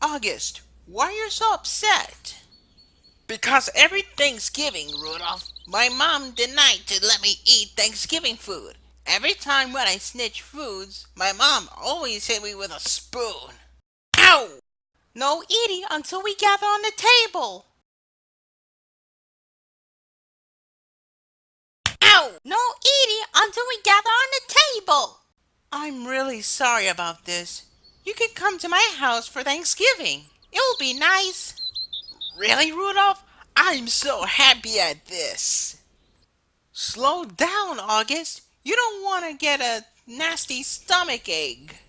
August, why are you so upset? Because every Thanksgiving, Rudolph, my mom denied to let me eat Thanksgiving food. Every time when I snitch foods, my mom always hit me with a spoon. Ow! No eating until we gather on the table. Ow! No eating until we gather on the table. I'm really sorry about this. You can come to my house for Thanksgiving. It will be nice. Really, Rudolph? I'm so happy at this. Slow down, August. You don't want to get a nasty stomach ache.